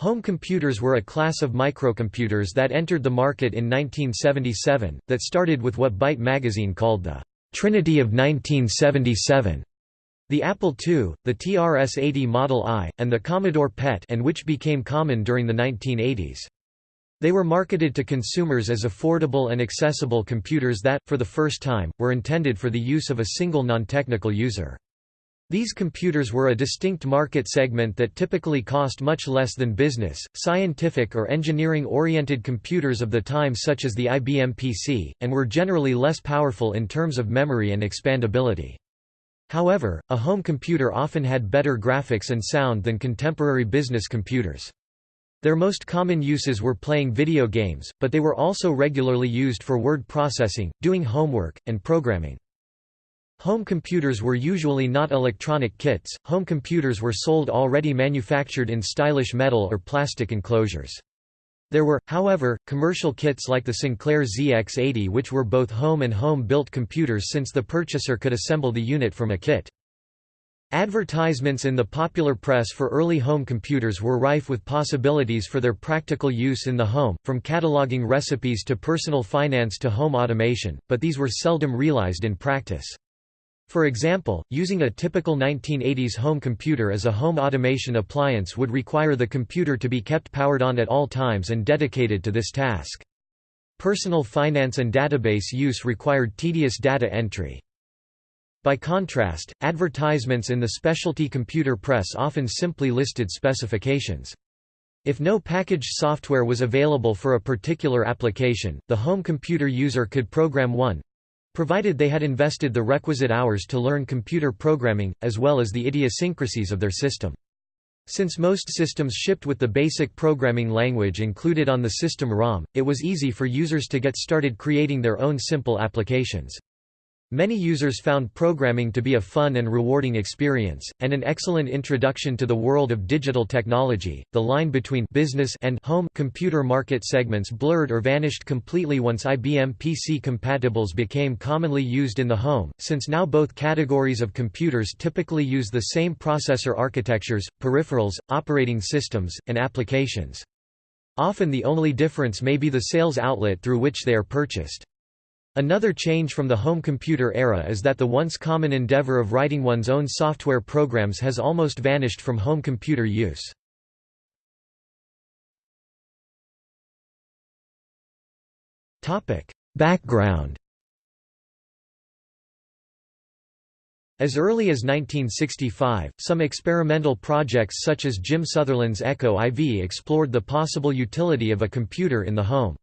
Home computers were a class of microcomputers that entered the market in 1977, that started with what Byte magazine called the Trinity of 1977. The Apple II, the TRS-80 Model I, and the Commodore PET and which became common during the 1980s. They were marketed to consumers as affordable and accessible computers that, for the first time, were intended for the use of a single non-technical user. These computers were a distinct market segment that typically cost much less than business, scientific or engineering-oriented computers of the time such as the IBM PC, and were generally less powerful in terms of memory and expandability. However, a home computer often had better graphics and sound than contemporary business computers. Their most common uses were playing video games, but they were also regularly used for word processing, doing homework, and programming. Home computers were usually not electronic kits, home computers were sold already manufactured in stylish metal or plastic enclosures. There were, however, commercial kits like the Sinclair ZX80 which were both home and home-built computers since the purchaser could assemble the unit from a kit. Advertisements in the popular press for early home computers were rife with possibilities for their practical use in the home, from cataloging recipes to personal finance to home automation, but these were seldom realized in practice. For example, using a typical 1980s home computer as a home automation appliance would require the computer to be kept powered on at all times and dedicated to this task. Personal finance and database use required tedious data entry. By contrast, advertisements in the specialty computer press often simply listed specifications. If no packaged software was available for a particular application, the home computer user could program one, provided they had invested the requisite hours to learn computer programming, as well as the idiosyncrasies of their system. Since most systems shipped with the basic programming language included on the system ROM, it was easy for users to get started creating their own simple applications. Many users found programming to be a fun and rewarding experience, and an excellent introduction to the world of digital technology. The line between business and home computer market segments blurred or vanished completely once IBM PC compatibles became commonly used in the home, since now both categories of computers typically use the same processor architectures, peripherals, operating systems, and applications. Often the only difference may be the sales outlet through which they are purchased. Another change from the home computer era is that the once common endeavor of writing one's own software programs has almost vanished from home computer use. Background As early as 1965, some experimental projects such as Jim Sutherland's Echo IV explored the possible utility of a computer in the home.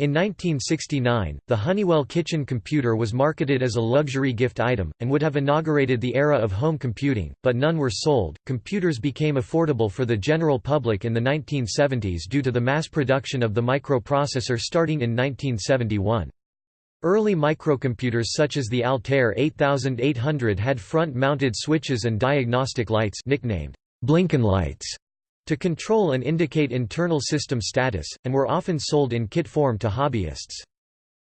In 1969, the Honeywell kitchen computer was marketed as a luxury gift item, and would have inaugurated the era of home computing, but none were sold. Computers became affordable for the general public in the 1970s due to the mass production of the microprocessor starting in 1971. Early microcomputers such as the Altair 8800 had front-mounted switches and diagnostic lights nicknamed Blinken lights to control and indicate internal system status, and were often sold in kit form to hobbyists.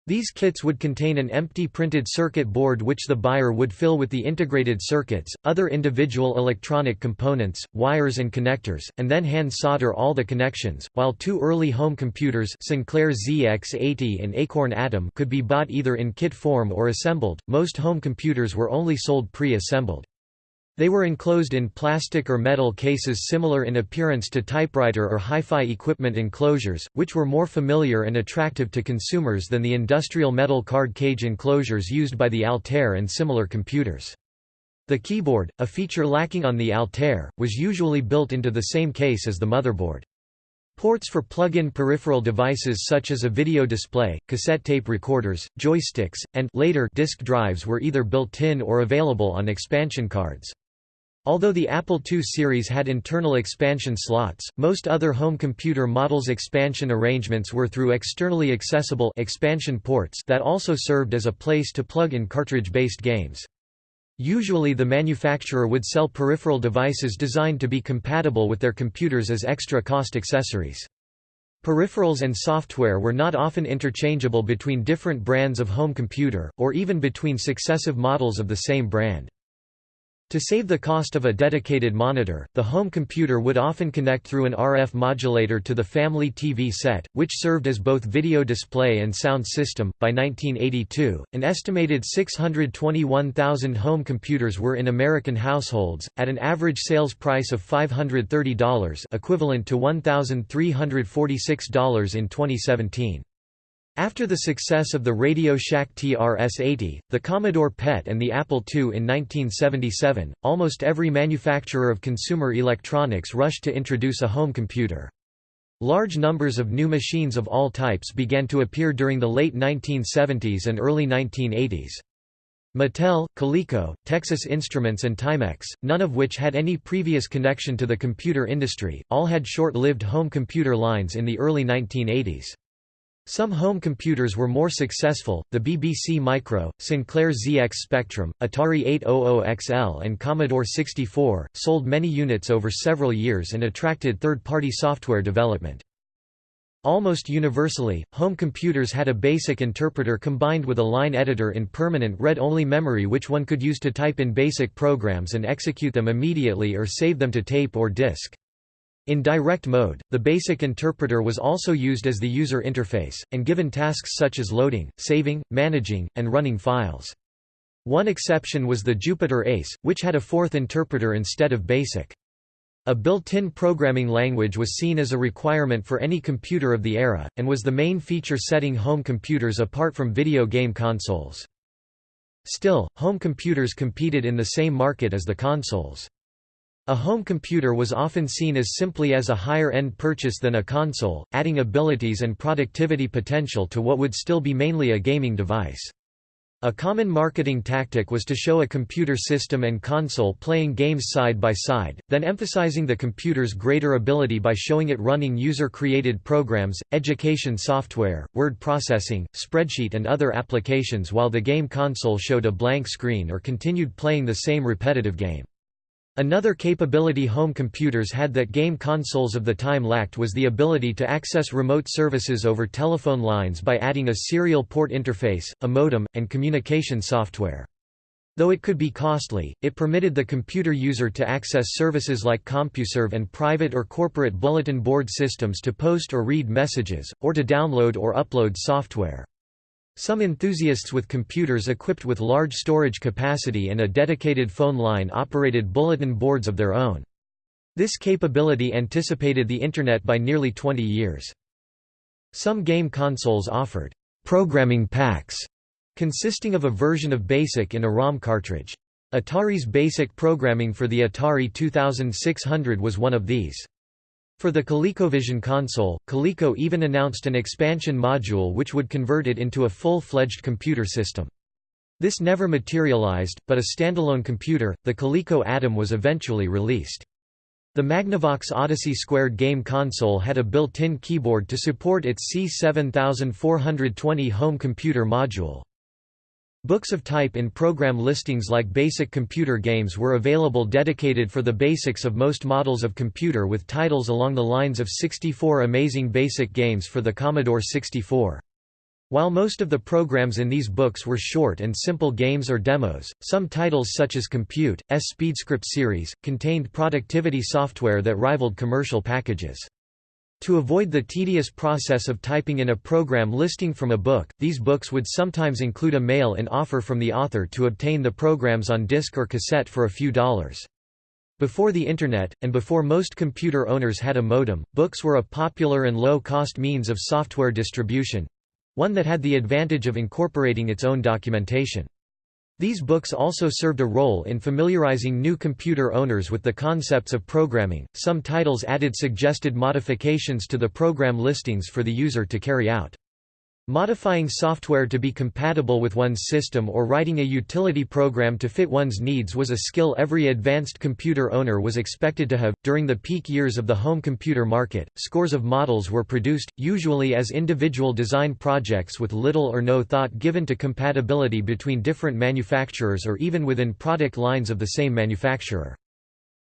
These kits would contain an empty printed circuit board which the buyer would fill with the integrated circuits, other individual electronic components, wires and connectors, and then hand solder all the connections. While two early home computers Sinclair ZX80 and Acorn Atom could be bought either in kit form or assembled, most home computers were only sold pre-assembled. They were enclosed in plastic or metal cases similar in appearance to typewriter or hi-fi equipment enclosures, which were more familiar and attractive to consumers than the industrial metal card cage enclosures used by the Altair and similar computers. The keyboard, a feature lacking on the Altair, was usually built into the same case as the motherboard. Ports for plug-in peripheral devices such as a video display, cassette tape recorders, joysticks, and later disk drives were either built-in or available on expansion cards. Although the Apple II series had internal expansion slots, most other home computer models' expansion arrangements were through externally accessible expansion ports that also served as a place to plug in cartridge-based games. Usually the manufacturer would sell peripheral devices designed to be compatible with their computers as extra cost accessories. Peripherals and software were not often interchangeable between different brands of home computer, or even between successive models of the same brand. To save the cost of a dedicated monitor, the home computer would often connect through an RF modulator to the family TV set, which served as both video display and sound system. By 1982, an estimated 621,000 home computers were in American households, at an average sales price of $530, equivalent to $1,346 in 2017. After the success of the Radio Shack TRS-80, the Commodore PET and the Apple II in 1977, almost every manufacturer of consumer electronics rushed to introduce a home computer. Large numbers of new machines of all types began to appear during the late 1970s and early 1980s. Mattel, Coleco, Texas Instruments and Timex, none of which had any previous connection to the computer industry, all had short-lived home computer lines in the early 1980s. Some home computers were more successful, the BBC Micro, Sinclair ZX Spectrum, Atari 800XL and Commodore 64, sold many units over several years and attracted third-party software development. Almost universally, home computers had a basic interpreter combined with a line editor in permanent read-only memory which one could use to type in basic programs and execute them immediately or save them to tape or disk. In direct mode, the basic interpreter was also used as the user interface, and given tasks such as loading, saving, managing, and running files. One exception was the Jupiter Ace, which had a Forth interpreter instead of BASIC. A built-in programming language was seen as a requirement for any computer of the era, and was the main feature setting home computers apart from video game consoles. Still, home computers competed in the same market as the consoles. A home computer was often seen as simply as a higher-end purchase than a console, adding abilities and productivity potential to what would still be mainly a gaming device. A common marketing tactic was to show a computer system and console playing games side by side, then emphasizing the computer's greater ability by showing it running user-created programs, education software, word processing, spreadsheet and other applications while the game console showed a blank screen or continued playing the same repetitive game. Another capability home computers had that game consoles of the time lacked was the ability to access remote services over telephone lines by adding a serial port interface, a modem, and communication software. Though it could be costly, it permitted the computer user to access services like CompuServe and private or corporate bulletin board systems to post or read messages, or to download or upload software. Some enthusiasts with computers equipped with large storage capacity and a dedicated phone line operated bulletin boards of their own. This capability anticipated the Internet by nearly 20 years. Some game consoles offered programming packs consisting of a version of BASIC in a ROM cartridge. Atari's BASIC programming for the Atari 2600 was one of these. For the ColecoVision console, Coleco even announced an expansion module which would convert it into a full-fledged computer system. This never materialized, but a standalone computer, the Coleco Adam was eventually released. The Magnavox Odyssey Squared game console had a built-in keyboard to support its C7420 home computer module. Books of type in program listings like basic computer games were available dedicated for the basics of most models of computer with titles along the lines of 64 amazing basic games for the Commodore 64. While most of the programs in these books were short and simple games or demos, some titles such as Compute, S SpeedScript series, contained productivity software that rivaled commercial packages. To avoid the tedious process of typing in a program listing from a book, these books would sometimes include a mail-in offer from the author to obtain the programs on disc or cassette for a few dollars. Before the Internet, and before most computer owners had a modem, books were a popular and low-cost means of software distribution—one that had the advantage of incorporating its own documentation. These books also served a role in familiarizing new computer owners with the concepts of programming. Some titles added suggested modifications to the program listings for the user to carry out. Modifying software to be compatible with one's system or writing a utility program to fit one's needs was a skill every advanced computer owner was expected to have. During the peak years of the home computer market, scores of models were produced, usually as individual design projects with little or no thought given to compatibility between different manufacturers or even within product lines of the same manufacturer.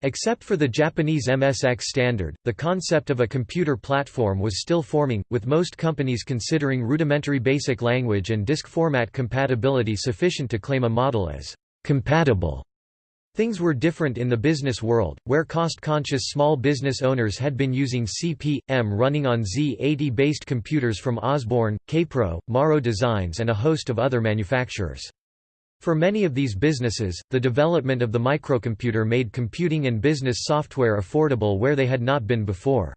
Except for the Japanese MSX standard, the concept of a computer platform was still forming, with most companies considering rudimentary basic language and disk format compatibility sufficient to claim a model as compatible. Things were different in the business world, where cost-conscious small business owners had been using CP/M running on Z80-based computers from Osborne, Kaypro, Morrow Designs and a host of other manufacturers. For many of these businesses, the development of the microcomputer made computing and business software affordable where they had not been before.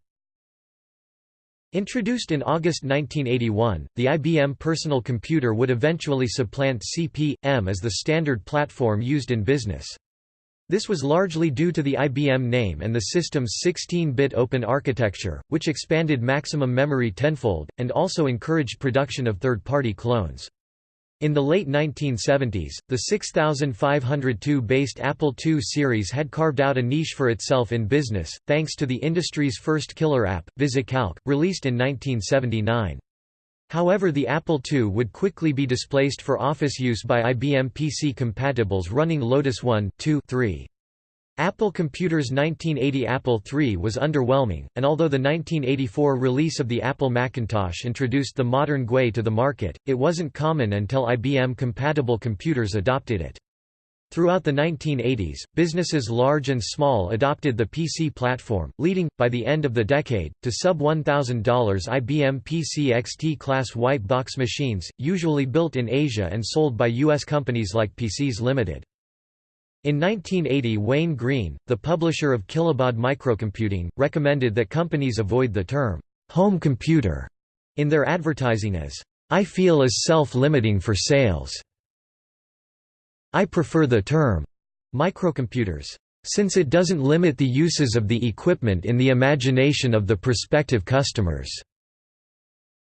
Introduced in August 1981, the IBM personal computer would eventually supplant CP/M as the standard platform used in business. This was largely due to the IBM name and the system's 16-bit open architecture, which expanded maximum memory tenfold, and also encouraged production of third-party clones. In the late 1970s, the 6502-based Apple II series had carved out a niche for itself in business, thanks to the industry's first killer app, VisiCalc, released in 1979. However the Apple II would quickly be displaced for office use by IBM PC compatibles running Lotus 1, 2, 3. Apple Computer's 1980 Apple III was underwhelming, and although the 1984 release of the Apple Macintosh introduced the modern GUI to the market, it wasn't common until IBM-compatible computers adopted it. Throughout the 1980s, businesses large and small adopted the PC platform, leading, by the end of the decade, to sub-$1,000 IBM PC XT-class white box machines, usually built in Asia and sold by U.S. companies like PCs Limited. In 1980 Wayne Green, the publisher of Kilobaud Microcomputing, recommended that companies avoid the term, "'home computer' in their advertising as, "'I feel is self-limiting for sales' I prefer the term microcomputers, since it doesn't limit the uses of the equipment in the imagination of the prospective customers.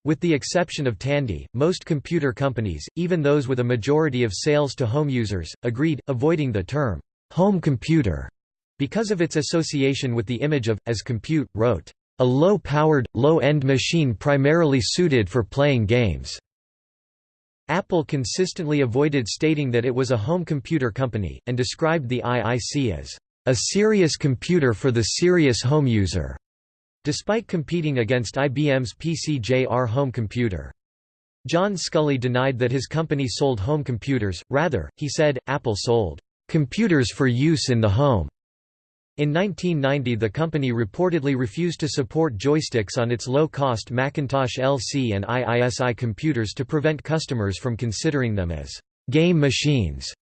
With the exception of Tandy, most computer companies, even those with a majority of sales to home users, agreed, avoiding the term home computer because of its association with the image of, as compute, wrote, a low-powered, low-end machine primarily suited for playing games. Apple consistently avoided stating that it was a home computer company, and described the IIC as a serious computer for the serious home user, despite competing against IBM's PC-JR home computer. John Sculley denied that his company sold home computers, rather, he said, Apple sold computers for use in the home. In 1990 the company reportedly refused to support joysticks on its low-cost Macintosh LC and IISI computers to prevent customers from considering them as «game machines».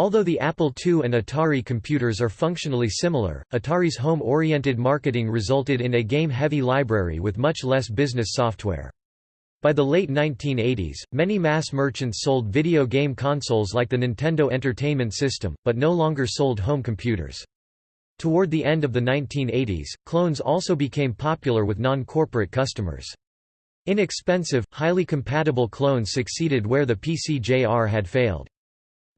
Although the Apple II and Atari computers are functionally similar, Atari's home-oriented marketing resulted in a game-heavy library with much less business software. By the late 1980s, many mass merchants sold video game consoles like the Nintendo Entertainment System, but no longer sold home computers. Toward the end of the 1980s, clones also became popular with non-corporate customers. Inexpensive, highly compatible clones succeeded where the PC-JR had failed.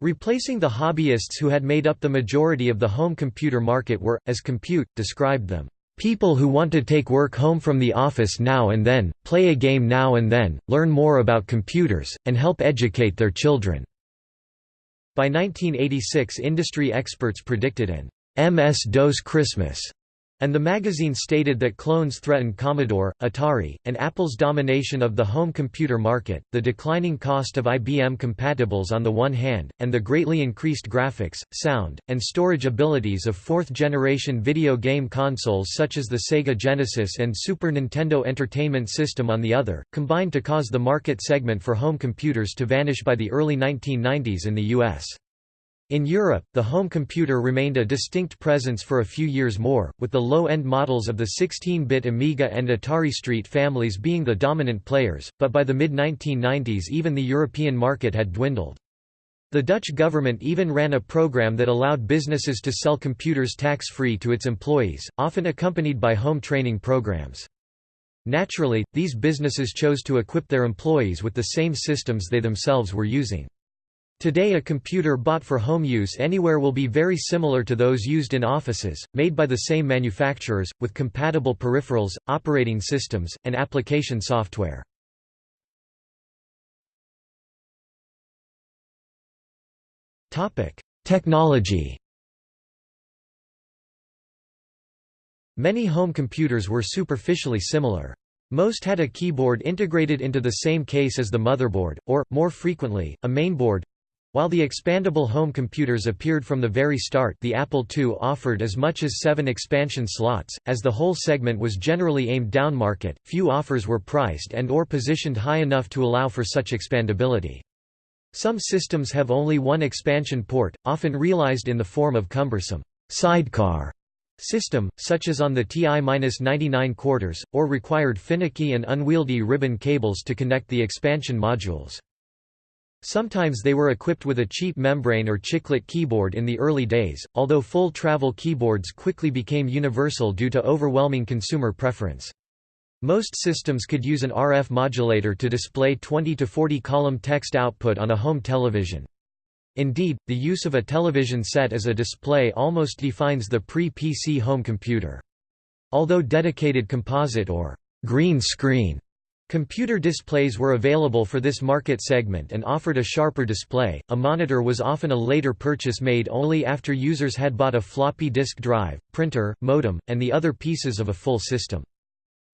Replacing the hobbyists who had made up the majority of the home computer market were, as Compute, described them, "...people who want to take work home from the office now and then, play a game now and then, learn more about computers, and help educate their children." By 1986 industry experts predicted an MS-DOS Christmas, and the magazine stated that clones threatened Commodore, Atari, and Apple's domination of the home computer market, the declining cost of IBM compatibles on the one hand, and the greatly increased graphics, sound, and storage abilities of fourth-generation video game consoles such as the Sega Genesis and Super Nintendo Entertainment System on the other, combined to cause the market segment for home computers to vanish by the early 1990s in the U.S. In Europe, the home computer remained a distinct presence for a few years more, with the low-end models of the 16-bit Amiga and Atari ST families being the dominant players, but by the mid-1990s even the European market had dwindled. The Dutch government even ran a program that allowed businesses to sell computers tax-free to its employees, often accompanied by home training programs. Naturally, these businesses chose to equip their employees with the same systems they themselves were using. Today a computer bought for home use anywhere will be very similar to those used in offices, made by the same manufacturers, with compatible peripherals, operating systems, and application software. Technology Many home computers were superficially similar. Most had a keyboard integrated into the same case as the motherboard, or, more frequently, a mainboard, While the expandable home computers appeared from the very start the Apple II offered as much as seven expansion slots, as the whole segment was generally aimed downmarket, few offers were priced and or positioned high enough to allow for such expandability. Some systems have only one expansion port, often realized in the form of cumbersome sidecar system, such as on the TI-99 quarters, or required finicky and unwieldy ribbon cables to connect the expansion modules. Sometimes they were equipped with a cheap membrane or chiclet keyboard in the early days, although full travel keyboards quickly became universal due to overwhelming consumer preference. Most systems could use an RF modulator to display 20 to 40 column text output on a home television. Indeed, the use of a television set as a display almost defines the pre-PC home computer. Although dedicated composite or green screen Computer displays were available for this market segment and offered a sharper display. A monitor was often a later purchase made only after users had bought a floppy disk drive, printer, modem, and the other pieces of a full system.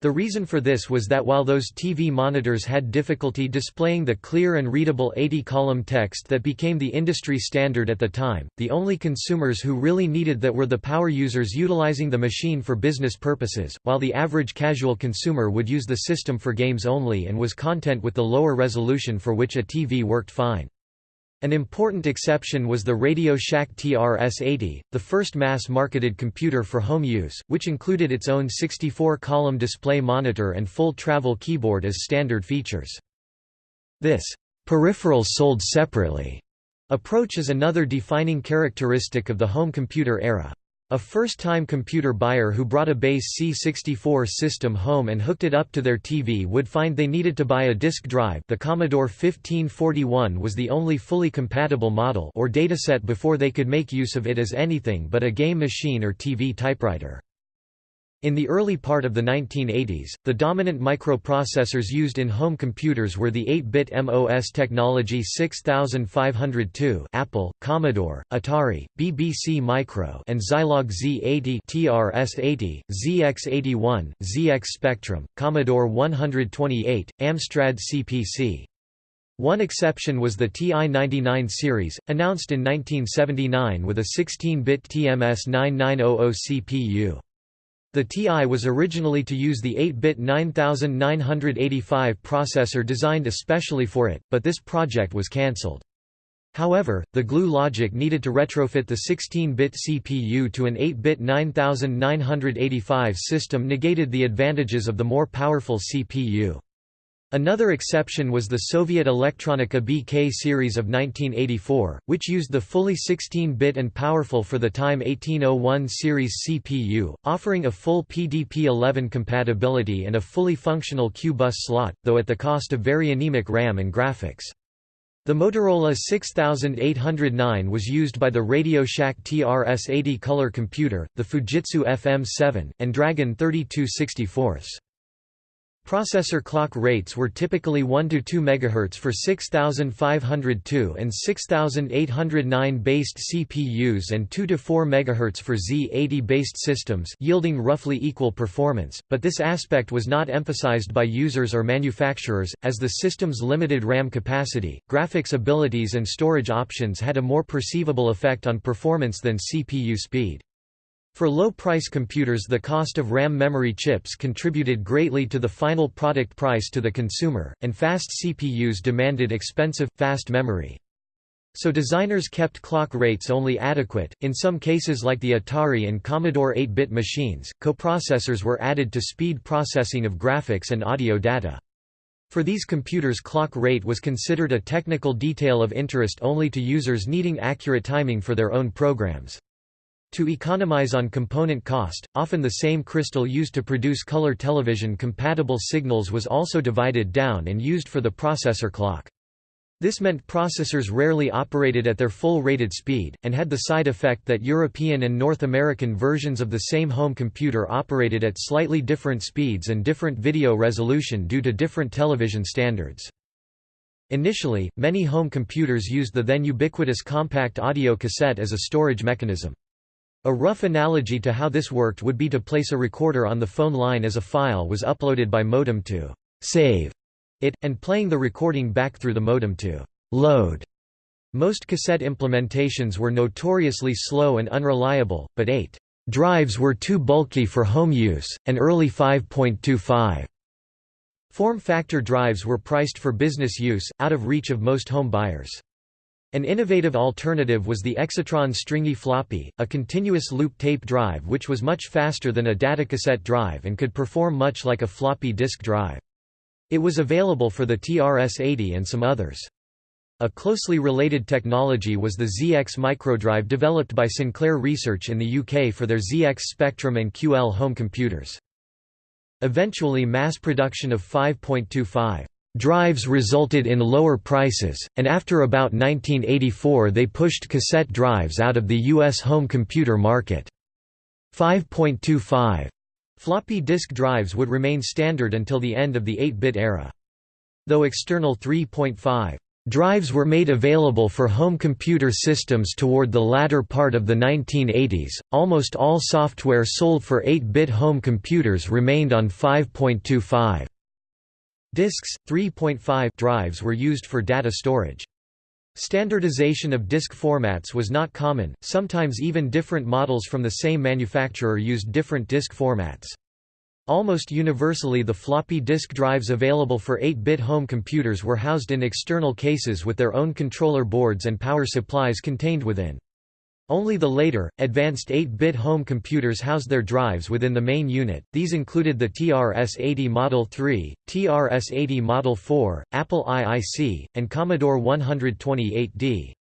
The reason for this was that while those TV monitors had difficulty displaying the clear and readable 80-column text that became the industry standard at the time, the only consumers who really needed that were the power users utilizing the machine for business purposes, while the average casual consumer would use the system for games only and was content with the lower resolution for which a TV worked fine. An important exception was the Radio Shack TRS-80, the first mass-marketed computer for home use, which included its own 64-column display monitor and full travel keyboard as standard features. This peripherals sold separately approach is another defining characteristic of the home computer era. A first-time computer buyer who brought a base C64 system home and hooked it up to their TV would find they needed to buy a disk drive the Commodore 1541 was the only fully compatible model or Datasette before they could make use of it as anything but a game machine or TV typewriter. In the early part of the 1980s, the dominant microprocessors used in home computers were the 8-bit MOS technology 6502 Apple, Commodore, Atari, BBC Micro and Zilog Z80 TRS-80, ZX81, ZX Spectrum, Commodore 128, Amstrad CPC. One exception was the TI-99 series, announced in 1979 with a 16-bit TMS 9900 CPU. The TI was originally to use the 8-bit 9985 processor designed especially for it, but this project was cancelled. However, the glue logic needed to retrofit the 16-bit CPU to an 8-bit 9985 system negated the advantages of the more powerful CPU. Another exception was the Soviet Elektronika BK series of 1984, which used the fully 16-bit and powerful for the time 1801 series CPU, offering a full PDP-11 compatibility and a fully functional Q-bus slot, though at the cost of very anemic RAM and graphics. The Motorola 6809 was used by the Radio Shack TRS-80 color computer, the Fujitsu FM7, and Dragon 3264. Processor clock rates were typically 1 to 2 MHz for 6502 and 6809 based CPUs and 2 to 4 MHz for Z80 based systems, yielding roughly equal performance, but this aspect was not emphasized by users or manufacturers as the system's limited RAM capacity, graphics abilities and storage options had a more perceivable effect on performance than CPU speed. For low-price computers the cost of RAM memory chips contributed greatly to the final product price to the consumer, and fast CPUs demanded expensive, fast memory. So designers kept clock rates only adequate. In some cases like the Atari and Commodore 8-bit machines, coprocessors were added to speed processing of graphics and audio data. For these computers clock rate was considered a technical detail of interest only to users needing accurate timing for their own programs. To economize on component cost, often the same crystal used to produce color television compatible signals was also divided down and used for the processor clock. This meant processors rarely operated at their full rated speed, and had the side effect that European and North American versions of the same home computer operated at slightly different speeds and different video resolution due to different television standards. Initially, many home computers used the then ubiquitous compact audio cassette as a storage mechanism. A rough analogy to how this worked would be to place a recorder on the phone line as a file was uploaded by modem to save it, and playing the recording back through the modem to load Most cassette implementations were notoriously slow and unreliable, but 8 drives were too bulky for home use, and early 5.25 form factor drives were priced for business use, out of reach of most home buyers. An innovative alternative was the Exatron stringy floppy, a continuous loop tape drive which was much faster than a datacassette drive and could perform much like a floppy disk drive. It was available for the TRS-80 and some others. A closely related technology was the ZX microdrive developed by Sinclair Research in the UK for their ZX Spectrum and QL home computers. Eventually mass production of 5.25 Drives resulted in lower prices, and after about 1984 they pushed cassette drives out of the U.S. home computer market. 5.25 floppy disk drives would remain standard until the end of the 8-bit era. Though external 3.5 drives were made available for home computer systems toward the latter part of the 1980s, almost all software sold for 8-bit home computers remained on 5.25. Disks, 3.5 drives were used for data storage. Standardization of disk formats was not common, sometimes even different models from the same manufacturer used different disk formats. Almost universally the floppy disk drives available for 8-bit home computers were housed in external cases with their own controller boards and power supplies contained within. Only the later, advanced 8-bit home computers housed their drives within the main unit, these included the TRS-80 Model 3, TRS-80 Model 4, Apple IIC, and Commodore 128D.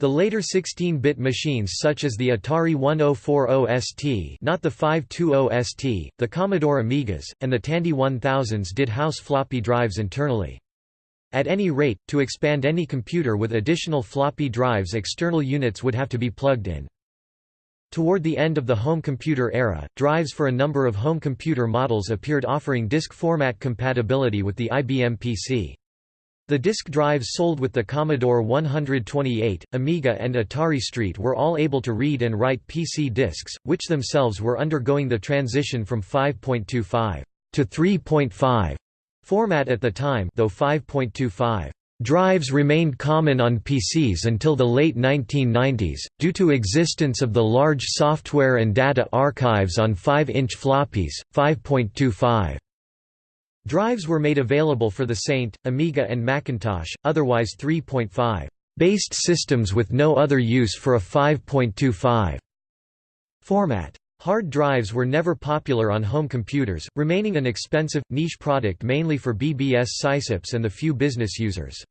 The later 16-bit machines such as the Atari 1040ST not the 520 ST, the Commodore Amigas, and the Tandy 1000s did house floppy drives internally. At any rate, to expand any computer with additional floppy drives external units would have to be plugged in. Toward the end of the home computer era, drives for a number of home computer models appeared offering disk format compatibility with the IBM PC. The disk drives sold with the Commodore 128, Amiga and Atari ST were all able to read and write PC disks, which themselves were undergoing the transition from 5.25 to 3.5 Format at the time though 5.25 Drives remained common on PCs until the late 1990s, due to existence of the large software and data archives on 5-inch floppies, 5.25 Drives were made available for the Saint, Amiga and Macintosh, otherwise 3.5 based systems with no other use for a 5.25 format. Hard drives were never popular on home computers, remaining an expensive, niche product mainly for BBS sysops and the few business users.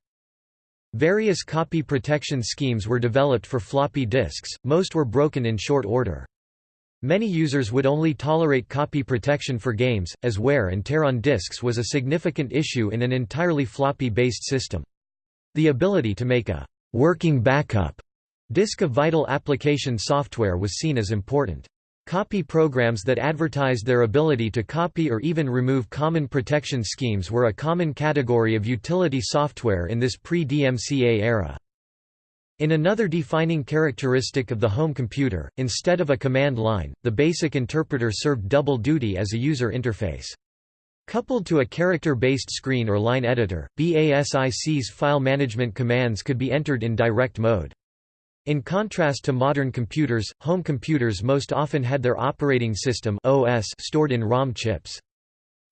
Various copy protection schemes were developed for floppy disks, most were broken in short order. Many users would only tolerate copy protection for games, as wear and tear on disks was a significant issue in an entirely floppy-based system. The ability to make a «working backup» disk of vital application software was seen as important. Copy programs that advertised their ability to copy or even remove common protection schemes were a common category of utility software in this pre-DMCA era. In another defining characteristic of the home computer, instead of a command line, the BASIC interpreter served double duty as a user interface. Coupled to a character-based screen or line editor, BASIC's file management commands could be entered in direct mode. In contrast to modern computers, home computers most often had their operating system OS stored in ROM chips.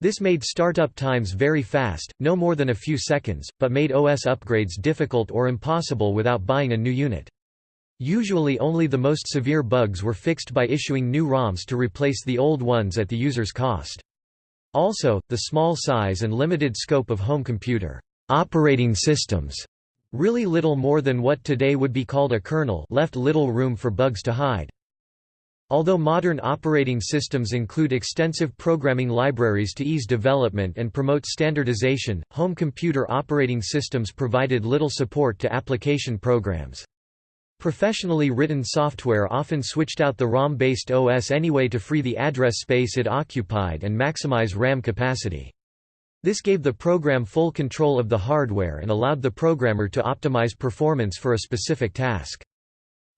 This made startup times very fast, no more than a few seconds, but made OS upgrades difficult or impossible without buying a new unit. Usually only the most severe bugs were fixed by issuing new ROMs to replace the old ones at the user's cost. Also, the small size and limited scope of home computer operating systems Really little more than what today would be called a kernel left little room for bugs to hide. Although modern operating systems include extensive programming libraries to ease development and promote standardization, home computer operating systems provided little support to application programs. Professionally written software often switched out the ROM-based OS anyway to free the address space it occupied and maximize RAM capacity. This gave the program full control of the hardware and allowed the programmer to optimize performance for a specific task.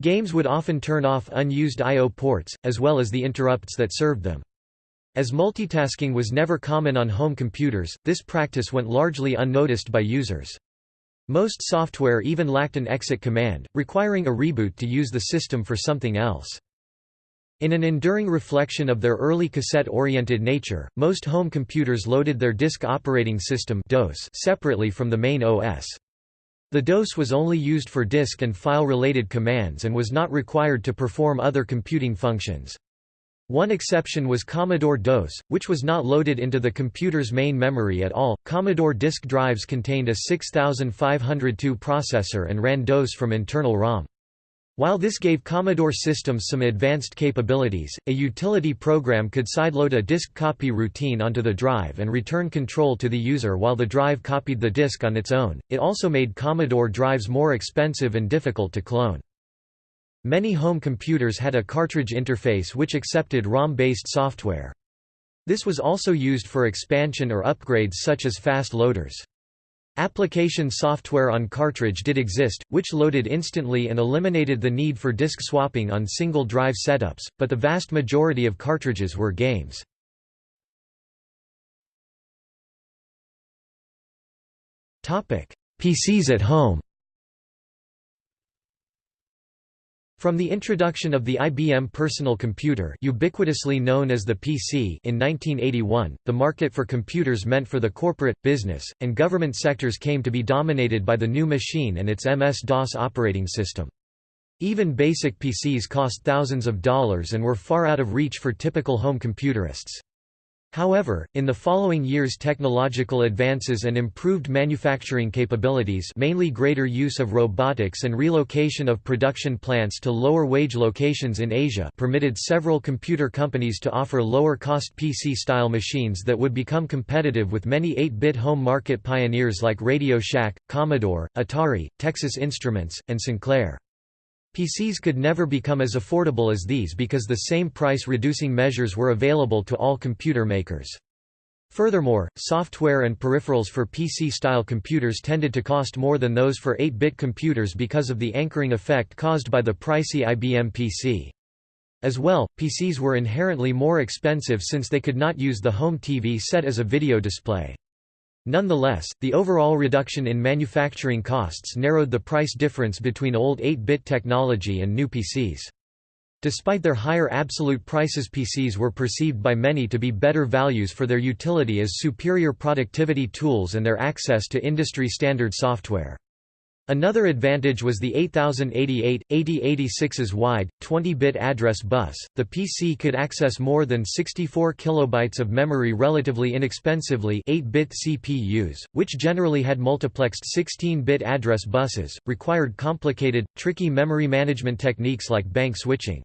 Games would often turn off unused I.O. ports, as well as the interrupts that served them. As multitasking was never common on home computers, this practice went largely unnoticed by users. Most software even lacked an exit command, requiring a reboot to use the system for something else. In an enduring reflection of their early cassette-oriented nature, most home computers loaded their disk operating system DOS separately from the main OS. The DOS was only used for disk and file-related commands and was not required to perform other computing functions. One exception was Commodore DOS, which was not loaded into the computer's main memory at all. Commodore disk drives contained a 6502 processor and ran DOS from internal ROM. While this gave Commodore systems some advanced capabilities, a utility program could sideload a disk copy routine onto the drive and return control to the user while the drive copied the disk on its own. It also made Commodore drives more expensive and difficult to clone. Many home computers had a cartridge interface which accepted ROM-based software. This was also used for expansion or upgrades such as fast loaders. Application software on cartridge did exist, which loaded instantly and eliminated the need for disk swapping on single drive setups, but the vast majority of cartridges were games. PCs at home From the introduction of the IBM personal computer ubiquitously known as the PC in 1981, the market for computers meant for the corporate, business, and government sectors came to be dominated by the new machine and its MS-DOS operating system. Even basic PCs cost thousands of dollars and were far out of reach for typical home computerists. However, in the following years technological advances and improved manufacturing capabilities mainly greater use of robotics and relocation of production plants to lower-wage locations in Asia permitted several computer companies to offer lower-cost PC-style machines that would become competitive with many 8-bit home market pioneers like Radio Shack, Commodore, Atari, Texas Instruments, and Sinclair. PCs could never become as affordable as these because the same price-reducing measures were available to all computer makers. Furthermore, software and peripherals for PC-style computers tended to cost more than those for 8-bit computers because of the anchoring effect caused by the pricey IBM PC. As well, PCs were inherently more expensive since they could not use the home TV set as a video display. Nonetheless, the overall reduction in manufacturing costs narrowed the price difference between old 8-bit technology and new PCs. Despite their higher absolute prices PCs were perceived by many to be better values for their utility as superior productivity tools and their access to industry-standard software. Another advantage was the 8088, 8086's wide, 20-bit address bus. The PC could access more than 64 kilobytes of memory relatively inexpensively 8-bit CPUs, which generally had multiplexed 16-bit address buses, required complicated, tricky memory management techniques like bank switching.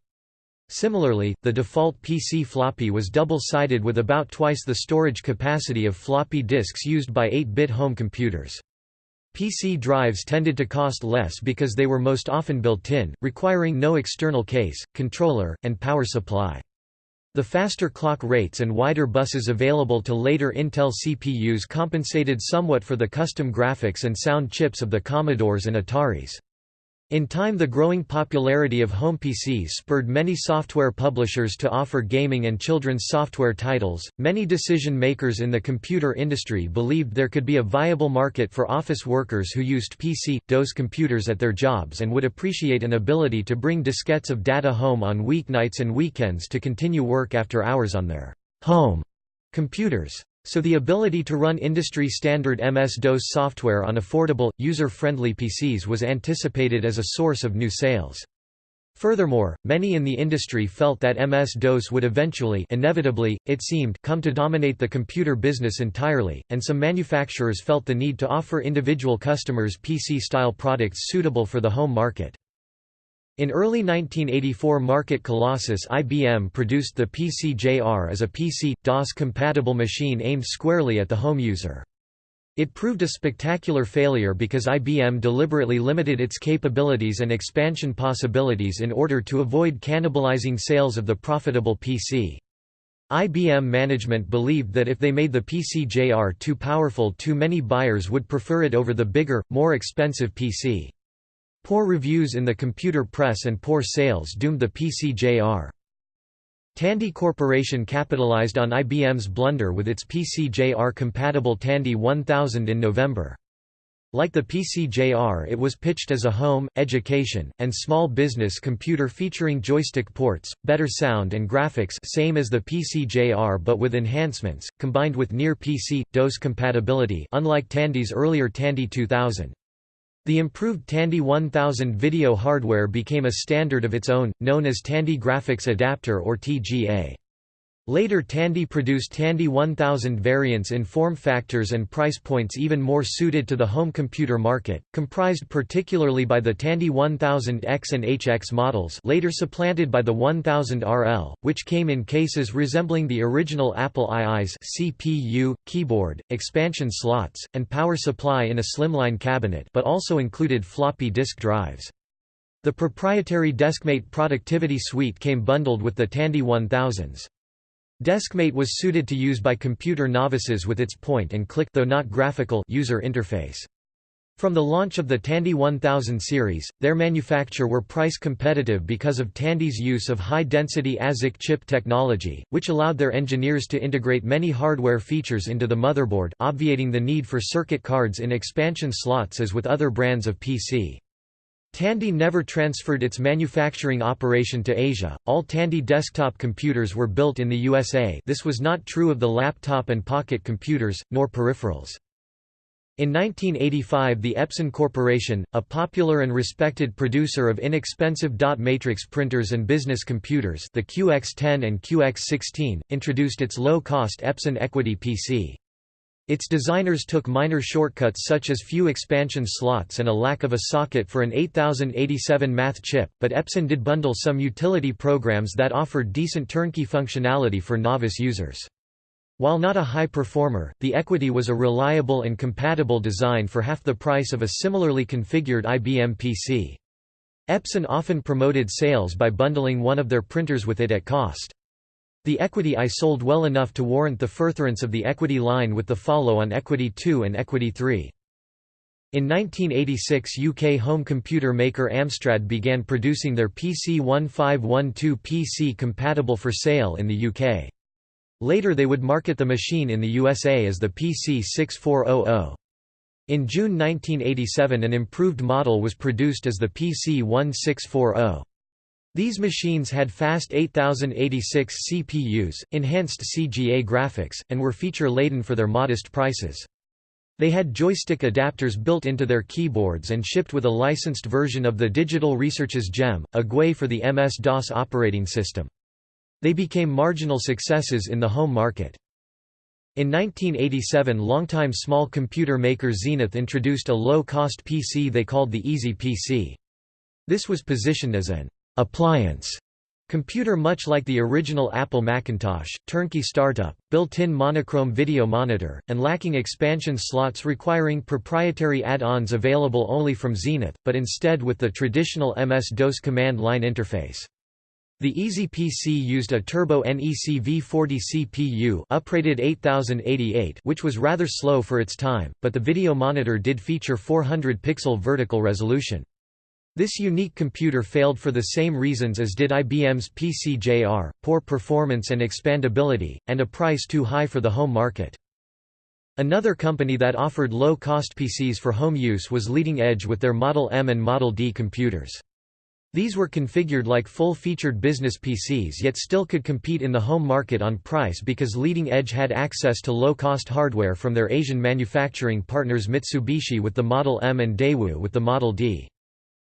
Similarly, the default PC floppy was double-sided with about twice the storage capacity of floppy disks used by 8-bit home computers. PC drives tended to cost less because they were most often built-in, requiring no external case, controller, and power supply. The faster clock rates and wider buses available to later Intel CPUs compensated somewhat for the custom graphics and sound chips of the Commodores and Ataris. In time the growing popularity of home PCs spurred many software publishers to offer gaming and children's software titles. Many decision makers in the computer industry believed there could be a viable market for office workers who used PC, DOS computers at their jobs and would appreciate an ability to bring diskettes of data home on weeknights and weekends to continue work after hours on their home computers. So the ability to run industry-standard MS-DOS software on affordable, user-friendly PCs was anticipated as a source of new sales. Furthermore, many in the industry felt that MS-DOS would eventually inevitably, it seemed, come to dominate the computer business entirely, and some manufacturers felt the need to offer individual customers PC-style products suitable for the home market. In early 1984 market colossus IBM produced the PC-JR as a PC, DOS-compatible machine aimed squarely at the home user. It proved a spectacular failure because IBM deliberately limited its capabilities and expansion possibilities in order to avoid cannibalizing sales of the profitable PC. IBM management believed that if they made the PC-JR too powerful too many buyers would prefer it over the bigger, more expensive PC. Poor reviews in the computer press and poor sales doomed the PC-JR. Tandy Corporation capitalized on IBM's blunder with its PC-JR compatible Tandy 1000 in November. Like the PC-JR it was pitched as a home, education, and small business computer featuring joystick ports, better sound and graphics same as the PC-JR but with enhancements, combined with near-PC, DOS compatibility unlike Tandy's earlier Tandy 2000. The improved Tandy 1000 video hardware became a standard of its own, known as Tandy Graphics Adapter or TGA. Later Tandy produced Tandy 1000 variants in form factors and price points even more suited to the home computer market, comprised particularly by the Tandy 1000X and HX models later supplanted by the 1000RL, which came in cases resembling the original Apple II's CPU, keyboard, expansion slots, and power supply in a slimline cabinet but also included floppy disk drives. The proprietary Deskmate productivity suite came bundled with the Tandy 1000s. Deskmate was suited to use by computer novices with its point-and-click though not graphical user interface. From the launch of the Tandy 1000 series, their manufacture were price competitive because of Tandy's use of high-density ASIC chip technology, which allowed their engineers to integrate many hardware features into the motherboard, obviating the need for circuit cards in expansion slots as with other brands of PC. Tandy never transferred its manufacturing operation to Asia. All Tandy desktop computers were built in the USA. This was not true of the laptop and pocket computers, nor peripherals. In 1985 the Epson Corporation, a popular and respected producer of inexpensive dot matrix printers and business computers the QX10 and QX16, introduced its low-cost Epson Equity PC. Its designers took minor shortcuts such as few expansion slots and a lack of a socket for an 8087 math chip, but Epson did bundle some utility programs that offered decent turnkey functionality for novice users. While not a high performer, the Equity was a reliable and compatible design for half the price of a similarly configured IBM PC. Epson often promoted sales by bundling one of their printers with it at cost. The Equity I sold well enough to warrant the furtherance of the Equity line with the follow-on Equity 2 and Equity 3. In 1986 UK home computer maker Amstrad began producing their PC1512 PC compatible for sale in the UK. Later they would market the machine in the USA as the PC6400. In June 1987 an improved model was produced as the PC1640. These machines had fast 8086 CPUs, enhanced CGA graphics, and were feature-laden for their modest prices. They had joystick adapters built into their keyboards and shipped with a licensed version of the Digital Research's GEM, a GUI for the MS-DOS operating system. They became marginal successes in the home market. In 1987 longtime small computer maker Zenith introduced a low-cost PC they called the Easy PC. This was positioned as an appliance computer much like the original Apple Macintosh, turnkey startup, built-in monochrome video monitor, and lacking expansion slots requiring proprietary add-ons available only from Zenith, but instead with the traditional MS-DOS command line interface. The Easy PC used a Turbo NEC V40 CPU uprated 8088 which was rather slow for its time, but the video monitor did feature 400 pixel vertical resolution. This unique computer failed for the same reasons as did IBM's PC-JR, poor performance and expandability, and a price too high for the home market. Another company that offered low-cost PCs for home use was Leading Edge with their Model M and Model D computers. These were configured like full-featured business PCs yet still could compete in the home market on price because Leading Edge had access to low-cost hardware from their Asian manufacturing partners Mitsubishi with the Model M and Daewoo with the Model D.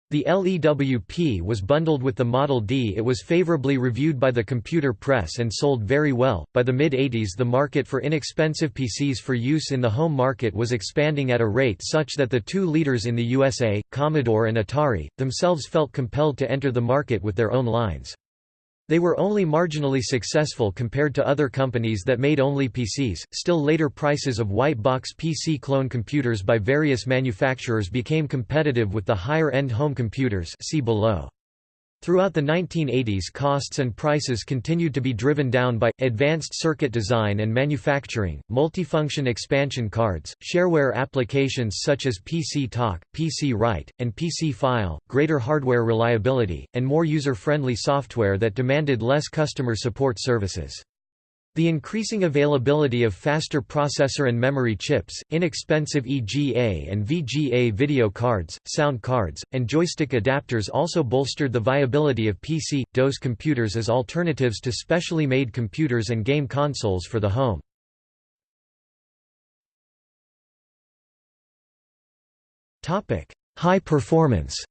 The LEWP was bundled with the Model D. It was favorably reviewed by the computer press and sold very well. By the mid 80s, the market for inexpensive PCs for use in the home market was expanding at a rate such that the two leaders in the USA, Commodore and Atari, themselves felt compelled to enter the market with their own lines. They were only marginally successful compared to other companies that made only PCs. Still later prices of white box PC clone computers by various manufacturers became competitive with the higher-end home computers see below. Throughout the 1980s costs and prices continued to be driven down by, advanced circuit design and manufacturing, multifunction expansion cards, shareware applications such as PC Talk, PC Write, and PC File, greater hardware reliability, and more user-friendly software that demanded less customer support services. The increasing availability of faster processor and memory chips, inexpensive EGA and VGA video cards, sound cards, and joystick adapters also bolstered the viability of PC, DOS computers as alternatives to specially made computers and game consoles for the home. High performance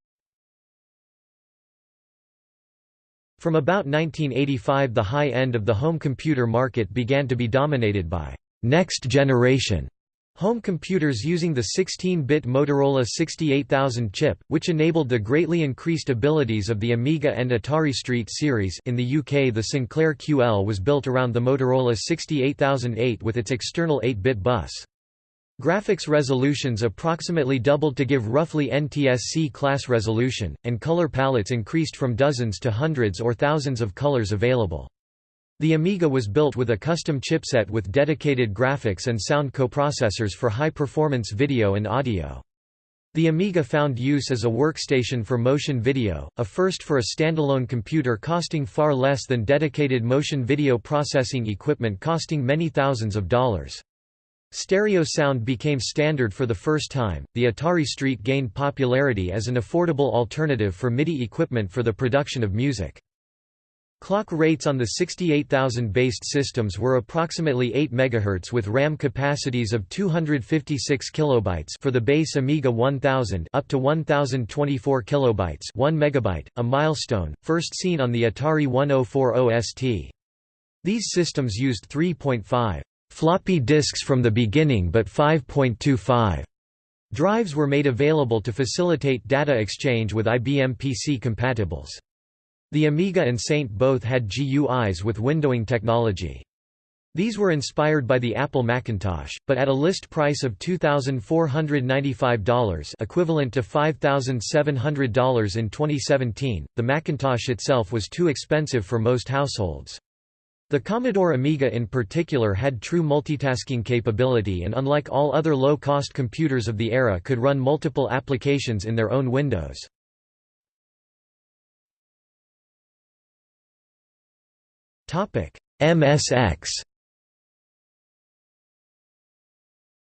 From about 1985 the high end of the home computer market began to be dominated by next-generation home computers using the 16-bit Motorola 68000 chip, which enabled the greatly increased abilities of the Amiga and Atari ST series in the UK the Sinclair QL was built around the Motorola 68008 with its external 8-bit bus. Graphics resolutions approximately doubled to give roughly NTSC class resolution, and color palettes increased from dozens to hundreds or thousands of colors available. The Amiga was built with a custom chipset with dedicated graphics and sound coprocessors for high-performance video and audio. The Amiga found use as a workstation for motion video, a first for a standalone computer costing far less than dedicated motion video processing equipment costing many thousands of dollars. Stereo sound became standard for the first time. The Atari ST gained popularity as an affordable alternative for MIDI equipment for the production of music. Clock rates on the 68000 based systems were approximately 8 MHz with RAM capacities of 256 kilobytes for the base Amiga 1000 up to 1024 kilobytes 1 megabyte, a milestone first seen on the Atari 1040 ST. These systems used 3.5 floppy disks from the beginning but 5.25 drives were made available to facilitate data exchange with IBM PC compatibles. The Amiga and Saint both had GUIs with windowing technology. These were inspired by the Apple Macintosh, but at a list price of $2,495 equivalent to $5,700 in 2017, the Macintosh itself was too expensive for most households. The Commodore Amiga in particular had true multitasking capability and unlike all other low-cost computers of the era could run multiple applications in their own windows. MSX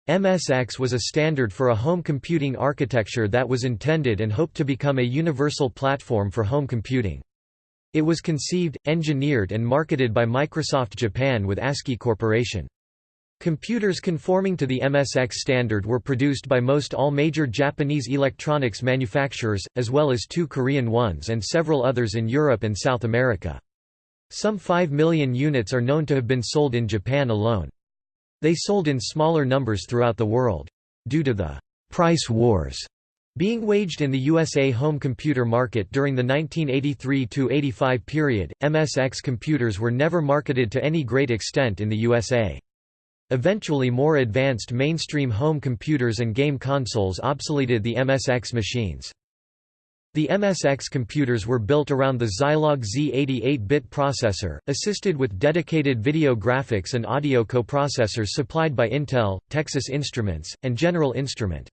MSX was a standard for a home computing architecture that was intended and hoped to become a universal platform for home computing. It was conceived, engineered and marketed by Microsoft Japan with ASCII Corporation. Computers conforming to the MSX standard were produced by most all major Japanese electronics manufacturers, as well as two Korean ones and several others in Europe and South America. Some 5 million units are known to have been sold in Japan alone. They sold in smaller numbers throughout the world. Due to the «price wars» Being waged in the USA home computer market during the 1983–85 period, MSX computers were never marketed to any great extent in the USA. Eventually more advanced mainstream home computers and game consoles obsoleted the MSX machines. The MSX computers were built around the Zilog Z88-bit processor, assisted with dedicated video graphics and audio coprocessors supplied by Intel, Texas Instruments, and General Instrument.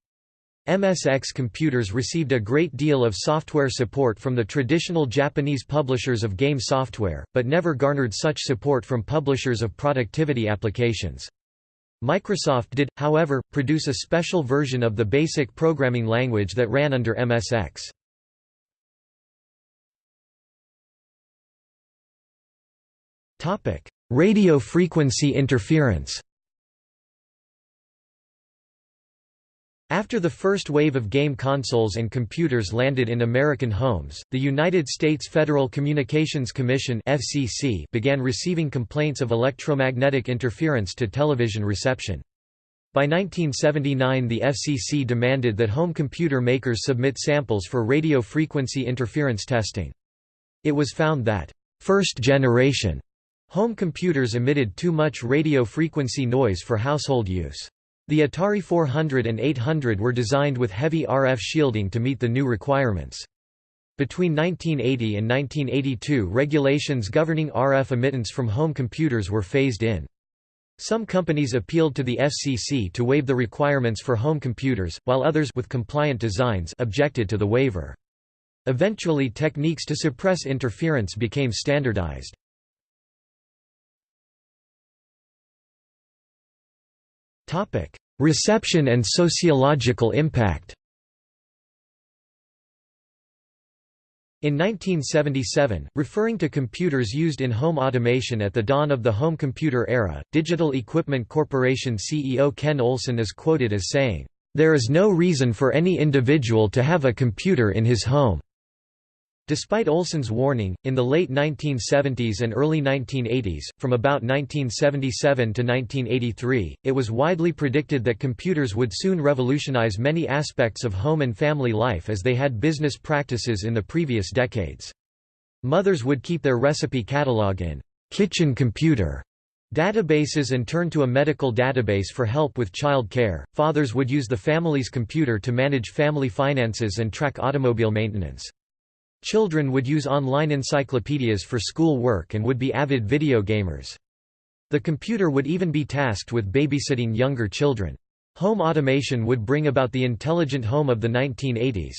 MSX computers received a great deal of software support from the traditional Japanese publishers of game software, but never garnered such support from publishers of productivity applications. Microsoft did, however, produce a special version of the BASIC programming language that ran under MSX. Radio frequency interference After the first wave of game consoles and computers landed in American homes, the United States Federal Communications Commission (FCC) began receiving complaints of electromagnetic interference to television reception. By 1979 the FCC demanded that home computer makers submit samples for radio frequency interference testing. It was found that first-generation home computers emitted too much radio frequency noise for household use. The Atari 400 and 800 were designed with heavy RF shielding to meet the new requirements. Between 1980 and 1982 regulations governing RF emittance from home computers were phased in. Some companies appealed to the FCC to waive the requirements for home computers, while others with compliant designs objected to the waiver. Eventually techniques to suppress interference became standardized. Reception and sociological impact In 1977, referring to computers used in home automation at the dawn of the home computer era, Digital Equipment Corporation CEO Ken Olsen is quoted as saying, "...there is no reason for any individual to have a computer in his home." Despite Olsen's warning, in the late 1970s and early 1980s, from about 1977 to 1983, it was widely predicted that computers would soon revolutionize many aspects of home and family life as they had business practices in the previous decades. Mothers would keep their recipe catalog in kitchen computer databases and turn to a medical database for help with child care. Fathers would use the family's computer to manage family finances and track automobile maintenance. Children would use online encyclopedias for school work and would be avid video gamers. The computer would even be tasked with babysitting younger children. Home automation would bring about the intelligent home of the 1980s.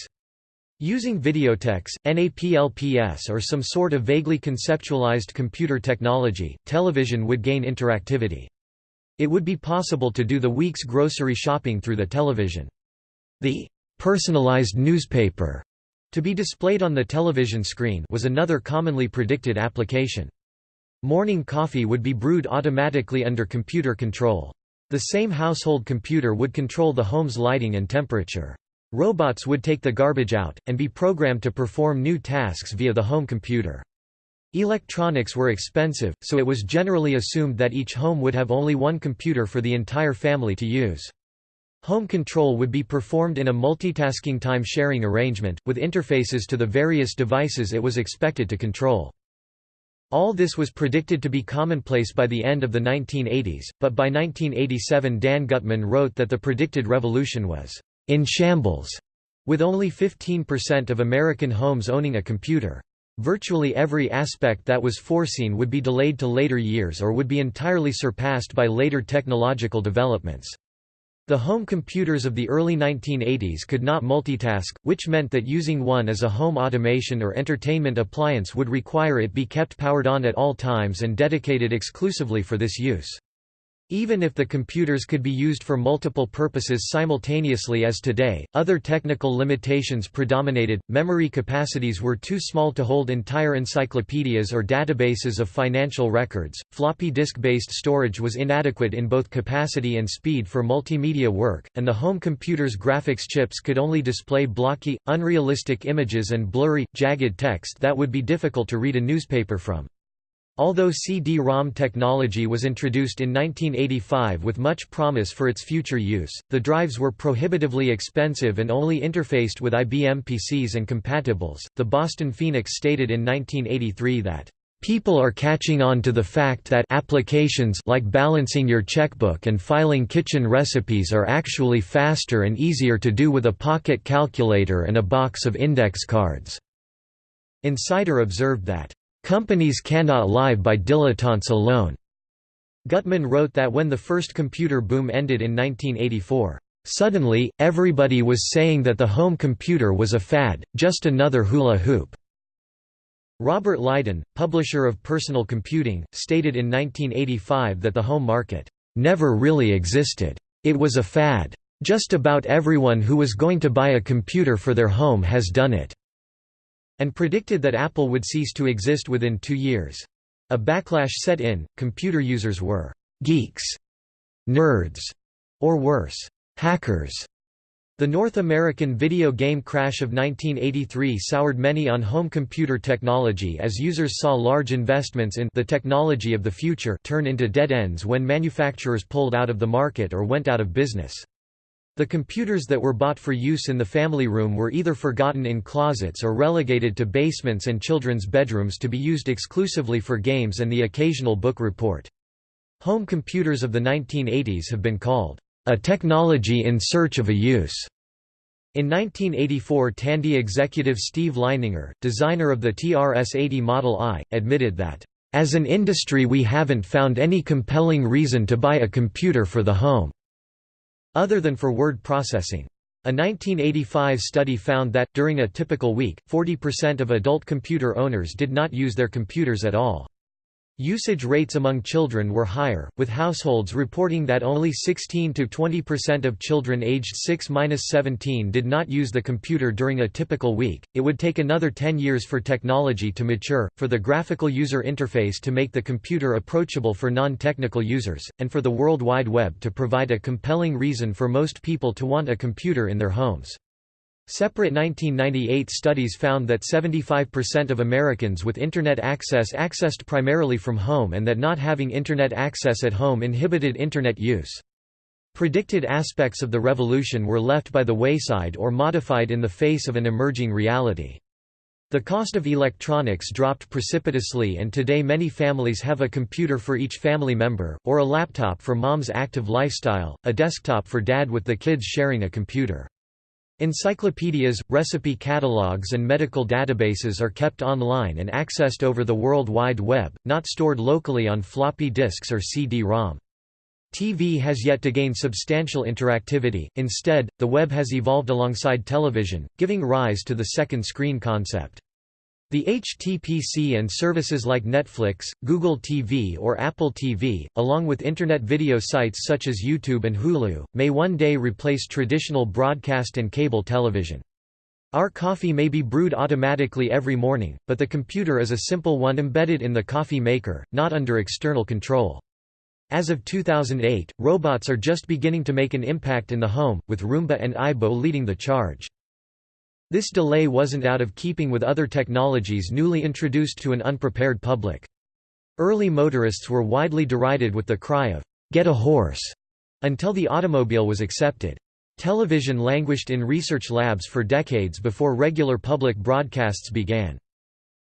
Using videotex, NAPLPS or some sort of vaguely conceptualized computer technology, television would gain interactivity. It would be possible to do the week's grocery shopping through the television. The personalized newspaper to be displayed on the television screen was another commonly predicted application. Morning coffee would be brewed automatically under computer control. The same household computer would control the home's lighting and temperature. Robots would take the garbage out, and be programmed to perform new tasks via the home computer. Electronics were expensive, so it was generally assumed that each home would have only one computer for the entire family to use. Home control would be performed in a multitasking time-sharing arrangement, with interfaces to the various devices it was expected to control. All this was predicted to be commonplace by the end of the 1980s, but by 1987 Dan Gutman wrote that the predicted revolution was in shambles, with only 15% of American homes owning a computer. Virtually every aspect that was foreseen would be delayed to later years or would be entirely surpassed by later technological developments. The home computers of the early 1980s could not multitask, which meant that using one as a home automation or entertainment appliance would require it be kept powered on at all times and dedicated exclusively for this use. Even if the computers could be used for multiple purposes simultaneously as today, other technical limitations predominated. Memory capacities were too small to hold entire encyclopedias or databases of financial records. Floppy disk based storage was inadequate in both capacity and speed for multimedia work, and the home computer's graphics chips could only display blocky, unrealistic images and blurry, jagged text that would be difficult to read a newspaper from. Although CD-ROM technology was introduced in 1985 with much promise for its future use, the drives were prohibitively expensive and only interfaced with IBM PCs and compatibles. The Boston Phoenix stated in 1983 that People are catching on to the fact that applications like balancing your checkbook and filing kitchen recipes are actually faster and easier to do with a pocket calculator and a box of index cards. Insider observed that Companies cannot live by dilettantes alone. Gutman wrote that when the first computer boom ended in 1984, Suddenly, everybody was saying that the home computer was a fad, just another hula hoop. Robert Lydon, publisher of Personal Computing, stated in 1985 that the home market never really existed. It was a fad. Just about everyone who was going to buy a computer for their home has done it and predicted that Apple would cease to exist within two years. A backlash set in, computer users were «geeks», «nerds», or worse, «hackers». The North American video game crash of 1983 soured many on home computer technology as users saw large investments in the technology of the future turn into dead ends when manufacturers pulled out of the market or went out of business. The computers that were bought for use in the family room were either forgotten in closets or relegated to basements and children's bedrooms to be used exclusively for games and the occasional book report. Home computers of the 1980s have been called, "...a technology in search of a use." In 1984 Tandy executive Steve Leininger, designer of the TRS-80 Model I, admitted that, "...as an industry we haven't found any compelling reason to buy a computer for the home." Other than for word processing. A 1985 study found that, during a typical week, 40% of adult computer owners did not use their computers at all. Usage rates among children were higher, with households reporting that only 16 to 20% of children aged 6-17 did not use the computer during a typical week. It would take another 10 years for technology to mature, for the graphical user interface to make the computer approachable for non-technical users, and for the World Wide Web to provide a compelling reason for most people to want a computer in their homes. Separate 1998 studies found that 75% of Americans with Internet access accessed primarily from home and that not having Internet access at home inhibited Internet use. Predicted aspects of the revolution were left by the wayside or modified in the face of an emerging reality. The cost of electronics dropped precipitously and today many families have a computer for each family member, or a laptop for mom's active lifestyle, a desktop for dad with the kids sharing a computer. Encyclopedias, recipe catalogs and medical databases are kept online and accessed over the World Wide Web, not stored locally on floppy disks or CD-ROM. TV has yet to gain substantial interactivity, instead, the web has evolved alongside television, giving rise to the second screen concept. The HTPC and services like Netflix, Google TV or Apple TV, along with Internet video sites such as YouTube and Hulu, may one day replace traditional broadcast and cable television. Our coffee may be brewed automatically every morning, but the computer is a simple one embedded in the coffee maker, not under external control. As of 2008, robots are just beginning to make an impact in the home, with Roomba and Aibo leading the charge. This delay wasn't out of keeping with other technologies newly introduced to an unprepared public. Early motorists were widely derided with the cry of, "'Get a horse' until the automobile was accepted. Television languished in research labs for decades before regular public broadcasts began.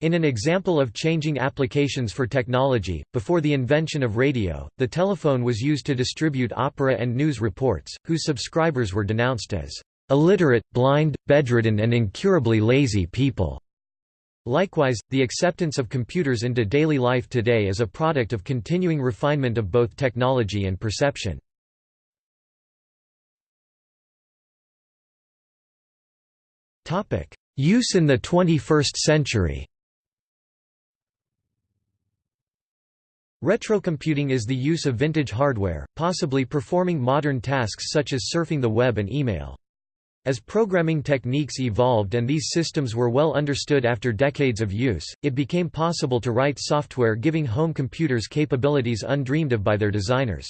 In an example of changing applications for technology, before the invention of radio, the telephone was used to distribute opera and news reports, whose subscribers were denounced as illiterate, blind, bedridden and incurably lazy people. Likewise, the acceptance of computers into daily life today is a product of continuing refinement of both technology and perception. Use in the 21st century Retrocomputing is the use of vintage hardware, possibly performing modern tasks such as surfing the web and email. As programming techniques evolved and these systems were well understood after decades of use, it became possible to write software giving home computers capabilities undreamed of by their designers.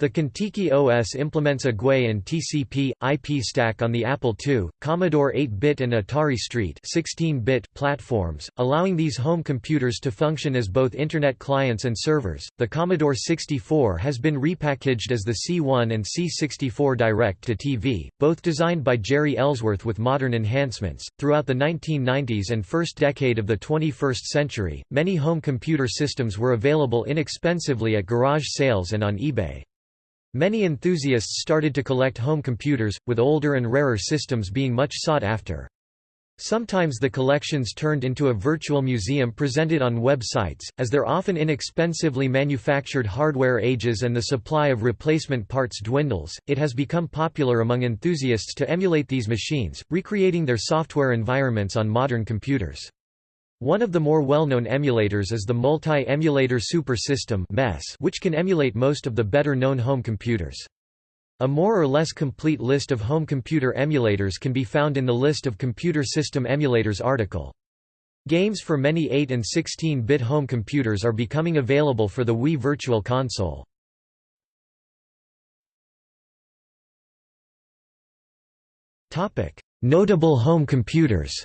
The Contiki OS implements a GUI and TCP, IP stack on the Apple II, Commodore 8-bit and Atari ST 16-bit platforms, allowing these home computers to function as both Internet clients and servers. The Commodore 64 has been repackaged as the C1 and C64 Direct to TV, both designed by Jeri Ellsworth with modern enhancements. Throughout the 1990s and first decade of the 21st century, many home computer systems were available inexpensively at garage sales and on eBay. Many enthusiasts started to collect home computers, with older and rarer systems being much sought after. Sometimes the collections turned into a virtual museum presented on websites, as their often inexpensively manufactured hardware ages and the supply of replacement parts dwindles. It has become popular among enthusiasts to emulate these machines, recreating their software environments on modern computers. One of the more well-known emulators is the Multi-Emulator Super System which can emulate most of the better-known home computers. A more or less complete list of home computer emulators can be found in the List of Computer System Emulators article. Games for many 8 and 16-bit home computers are becoming available for the Wii Virtual Console. Notable home computers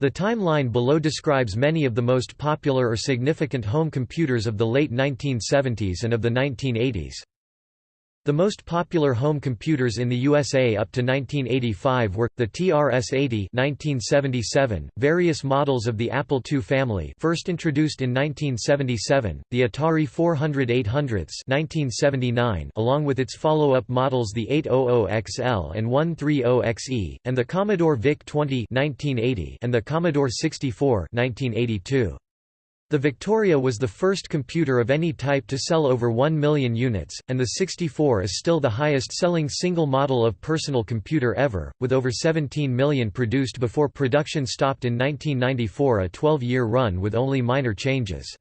The timeline below describes many of the most popular or significant home computers of the late 1970s and of the 1980s. The most popular home computers in the USA up to 1985 were, the TRS-80 1977, various models of the Apple II family first introduced in 1977, the Atari 400-800s 1979 along with its follow-up models the 800XL and 130XE, and the Commodore VIC-20 1980 and the Commodore 64 1982. The Victoria was the first computer of any type to sell over 1 million units, and the 64 is still the highest-selling single model of personal computer ever, with over 17 million produced before production stopped in 1994 a 12-year run with only minor changes.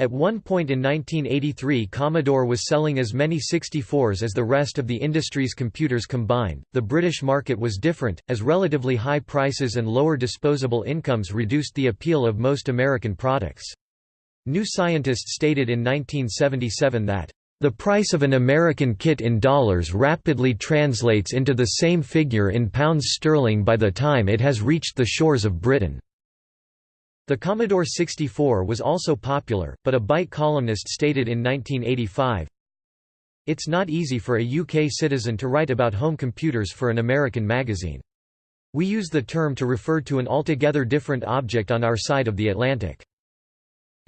At one point in 1983 Commodore was selling as many 64s as the rest of the industry's computers combined. The British market was different, as relatively high prices and lower disposable incomes reduced the appeal of most American products. New Scientist stated in 1977 that the price of an American kit in dollars rapidly translates into the same figure in pounds sterling by the time it has reached the shores of Britain. The Commodore 64 was also popular, but a Byte columnist stated in 1985, It's not easy for a UK citizen to write about home computers for an American magazine. We use the term to refer to an altogether different object on our side of the Atlantic.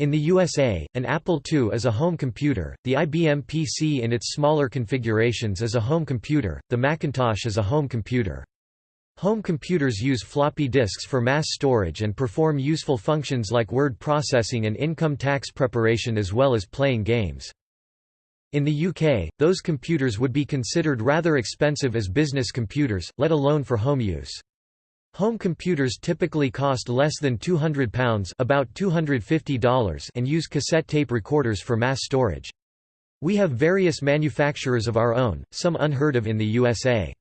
In the USA, an Apple II is a home computer, the IBM PC in its smaller configurations is a home computer, the Macintosh is a home computer. Home computers use floppy disks for mass storage and perform useful functions like word processing and income tax preparation as well as playing games. In the UK, those computers would be considered rather expensive as business computers, let alone for home use. Home computers typically cost less than £200 about $250 and use cassette tape recorders for mass storage. We have various manufacturers of our own, some unheard of in the USA.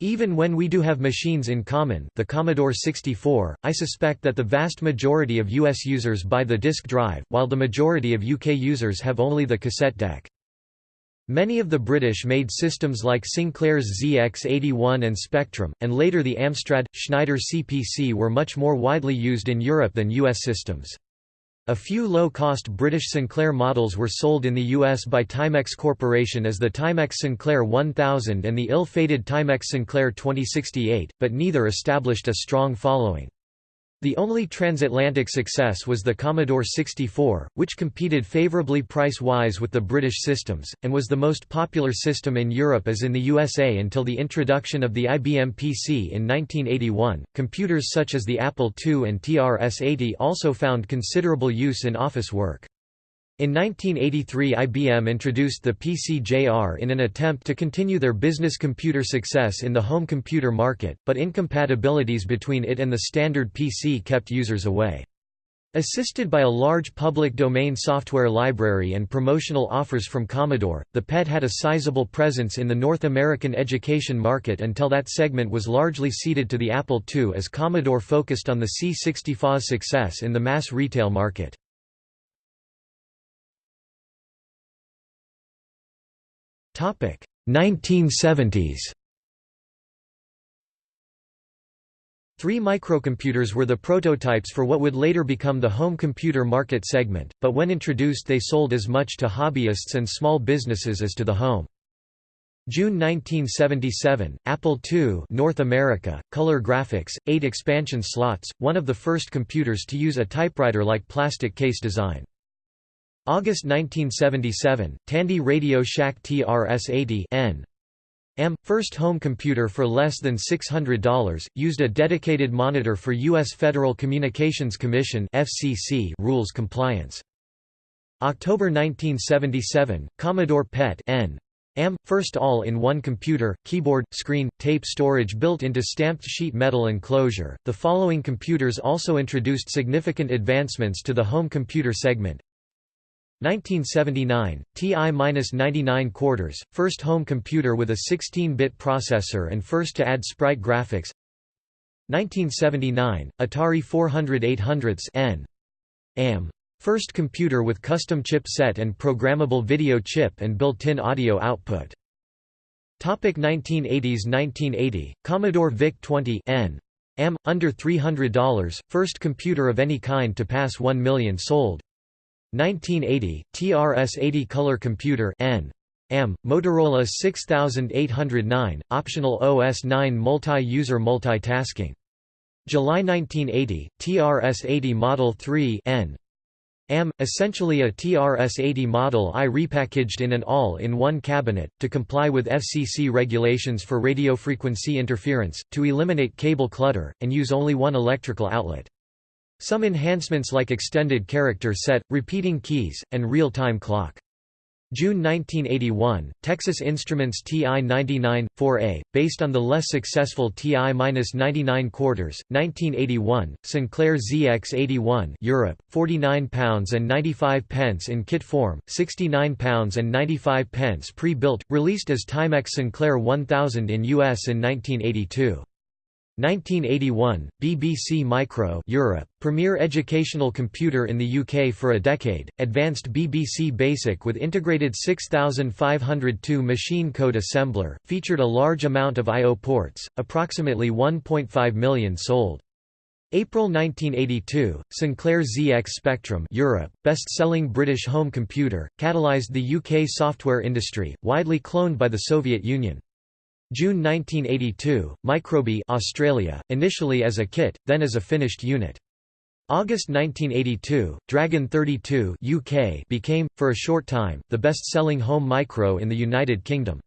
Even when we do have machines in common the Commodore 64, I suspect that the vast majority of US users buy the disk drive, while the majority of UK users have only the cassette deck. Many of the British-made systems like Sinclair's ZX81 and Spectrum, and later the Amstrad, Schneider CPC were much more widely used in Europe than US systems. A few low-cost British Sinclair models were sold in the US by Timex Corporation as the Timex Sinclair 1000 and the ill-fated Timex Sinclair 2068, but neither established a strong following. The only transatlantic success was the Commodore 64, which competed favorably price-wise with the British systems, and was the most popular system in Europe as in the USA until the introduction of the IBM PC in 1981. Computers such as the Apple II and TRS-80 also found considerable use in office work. In 1983 IBM introduced the PC-JR in an attempt to continue their business computer success in the home computer market, but incompatibilities between it and the standard PC kept users away. Assisted by a large public domain software library and promotional offers from Commodore, the PET had a sizable presence in the North American education market until that segment was largely ceded to the Apple II as Commodore focused on the C64's success in the mass retail market. 1970s Three microcomputers were the prototypes for what would later become the home computer market segment, but when introduced they sold as much to hobbyists and small businesses as to the home. June 1977, Apple II North America, color graphics, 8 expansion slots, one of the first computers to use a typewriter-like plastic case design. August 1977, Tandy Radio Shack TRS-80 N. M. First home computer for less than $600, used a dedicated monitor for U.S. Federal Communications Commission FCC rules compliance. October 1977, Commodore PET N. M. First all-in-one computer, keyboard, screen, tape storage built into stamped sheet metal enclosure. The following computers also introduced significant advancements to the home computer segment. 1979, TI-99 quarters, first home computer with a 16-bit processor and first to add sprite graphics 1979, Atari 400 800s N. AM. First computer with custom chipset and programmable video chip and built-in audio output. Topic 1980s 1980, Commodore VIC-20 N. M. Under $300, first computer of any kind to pass 1 million sold. 1980, TRS-80 Color Computer N. M. Motorola 6809, optional OS 9 multi-user multitasking. July 1980, TRS-80 Model 3 N. M, essentially a TRS-80 Model I repackaged in an all-in-one cabinet, to comply with FCC regulations for radio frequency interference, to eliminate cable clutter, and use only one electrical outlet. Some enhancements like extended character set, repeating keys, and real-time clock. June 1981, Texas Instruments TI-99, 4A, based on the less successful TI-99 quarters. 1981, Sinclair ZX81 Europe, 49 pounds and 95 pence in kit form, 69 pounds and 95 pence pre-built, released as Timex Sinclair 1000 in US in 1982. 1981, BBC Micro Europe, premier educational computer in the UK for a decade, advanced BBC Basic with integrated 6502 machine code assembler, featured a large amount of I.O. ports, approximately 1.5 million sold. April 1982, Sinclair ZX Spectrum Europe, best-selling British home computer, catalyzed the UK software industry, widely cloned by the Soviet Union. June 1982, Microbee Australia, initially as a kit, then as a finished unit. August 1982, Dragon 32 UK became, for a short time, the best-selling home micro in the United Kingdom.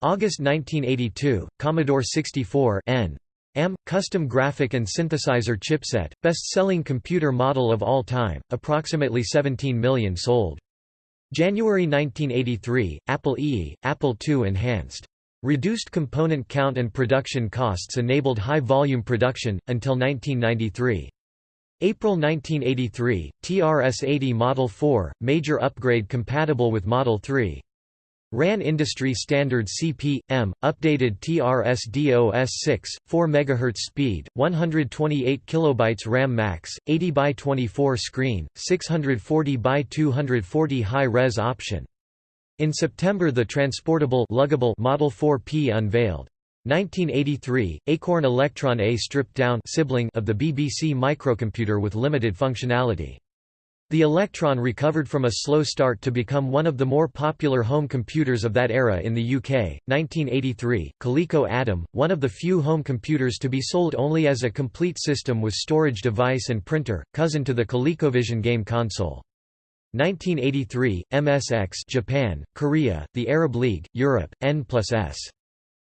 August 1982, Commodore 64 N. M. Custom graphic and synthesizer chipset, best-selling computer model of all time, approximately 17 million sold. January 1983, Apple II, Apple II Enhanced. Reduced component count and production costs enabled high-volume production, until 1993. April 1983, TRS-80 Model 4, major upgrade compatible with Model 3. RAN industry standard CP/M, updated TRS-DOS6, 4 MHz speed, 128 KB RAM max, 80 by 24 screen, 640 by 240 high-res option. In September the transportable luggable Model 4P unveiled. 1983, Acorn Electron A stripped down sibling of the BBC microcomputer with limited functionality. The Electron recovered from a slow start to become one of the more popular home computers of that era in the UK. 1983, Coleco Adam, one of the few home computers to be sold only as a complete system with storage device and printer, cousin to the ColecoVision game console. 1983, MSX Japan, Korea, the Arab League, Europe, N plus S.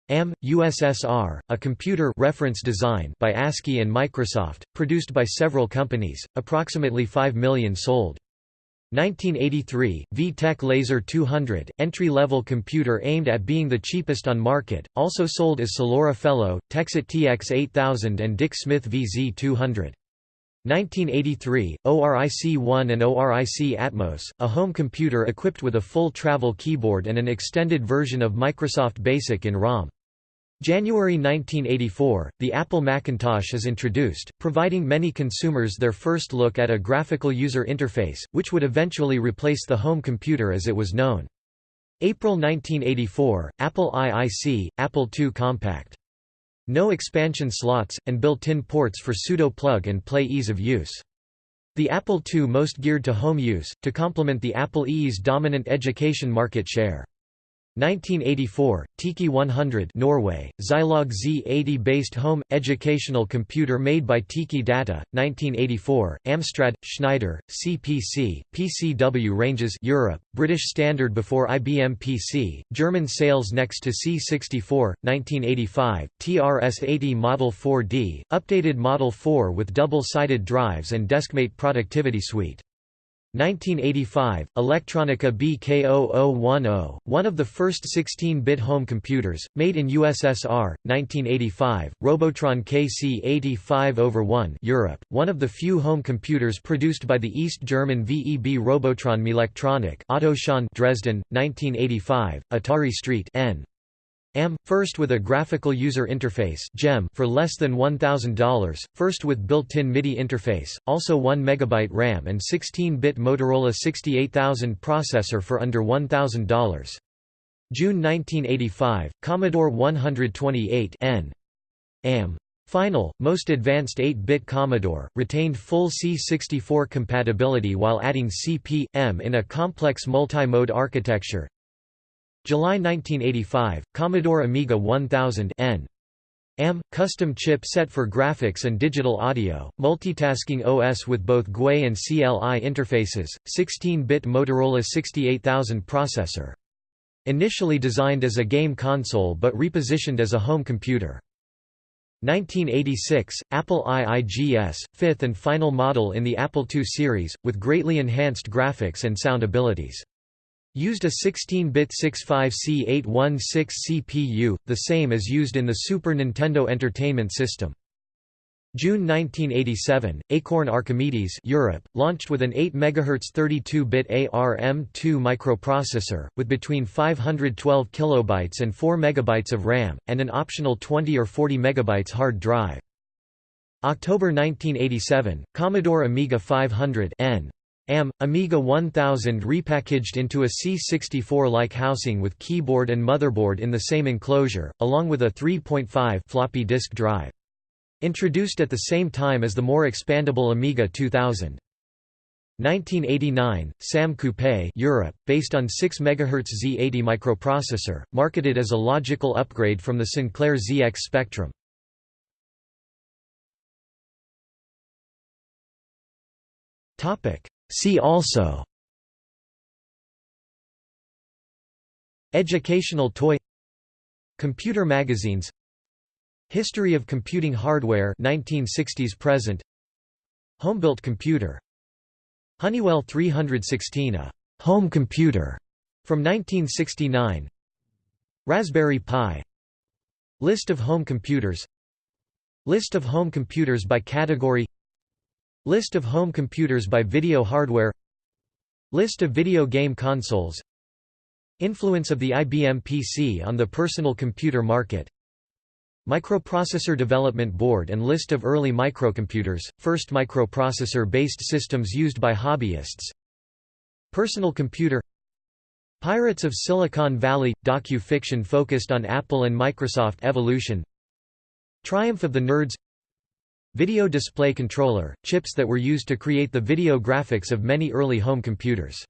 M, USSR, a computer reference design by ASCII and Microsoft, produced by several companies, approximately 5 million sold. 1983, VTech Laser 200, entry-level computer aimed at being the cheapest on market, also sold as Salora Fellow, Texet TX 8000 and Dick Smith VZ 200. 1983, ORIC-1 and ORIC Atmos, a home computer equipped with a full travel keyboard and an extended version of Microsoft Basic in ROM. January 1984, the Apple Macintosh is introduced, providing many consumers their first look at a graphical user interface, which would eventually replace the home computer as it was known. April 1984, Apple IIC, Apple II Compact. No expansion slots, and built-in ports for pseudo plug-and-play ease of use. The Apple II most geared to home use, to complement the Apple II's dominant education market share. 1984, Tiki 100 Norway, Zilog Z80 based home, educational computer made by Tiki Data, 1984, Amstrad, Schneider, CPC, PCW ranges Europe, British standard before IBM PC, German sales next to C64, 1985, TRS-80 Model 4D, updated Model 4 with double-sided drives and Deskmate productivity suite. 1985, Elektronika BK0010, one of the first 16-bit home computers, made in USSR, 1985, Robotron KC85 over 1 Europe, one of the few home computers produced by the East German VEB Robotron Melectronik Otto Schön Dresden, 1985, Atari Street N. AM, first with a graphical user interface GEM for less than $1,000, first with built-in MIDI interface, also 1 MB RAM and 16-bit Motorola 68000 processor for under $1,000. June 1985, Commodore 128 N. AM. Final, most advanced 8-bit Commodore, retained full C64 compatibility while adding CP.M in a complex multi-mode architecture, July 1985, Commodore Amiga 1000 N. Custom chip set for graphics and digital audio, multitasking OS with both GUI and CLI interfaces, 16-bit Motorola 68000 processor. Initially designed as a game console but repositioned as a home computer. 1986, Apple IIGS, fifth and final model in the Apple II series, with greatly enhanced graphics and sound abilities. Used a 16-bit 65C816 CPU, the same as used in the Super Nintendo Entertainment System. June 1987, Acorn Archimedes Europe, launched with an 8 MHz 32-bit ARM2 microprocessor, with between 512 kilobytes and 4 megabytes of RAM, and an optional 20 or 40 megabytes hard drive. October 1987, Commodore Amiga 500 N. AM, Amiga 1000 repackaged into a C64-like housing with keyboard and motherboard in the same enclosure, along with a 3.5 floppy disk drive. Introduced at the same time as the more expandable Amiga 2000. 1989, SAM Coupe Europe, based on 6 MHz Z80 microprocessor, marketed as a logical upgrade from the Sinclair ZX Spectrum. See also Educational toy Computer magazines History of computing hardware 1960s present Homebuilt computer Honeywell 316 a home computer from 1969 Raspberry Pi List of home computers List of home computers by category List of home computers by video hardware. List of video game consoles. Influence of the IBM PC on the personal computer market. Microprocessor Development Board and list of early microcomputers, first microprocessor-based systems used by hobbyists. Personal computer. Pirates of Silicon Valley – docu-fiction focused on Apple and Microsoft evolution. Triumph of the Nerds Video display controller – chips that were used to create the video graphics of many early home computers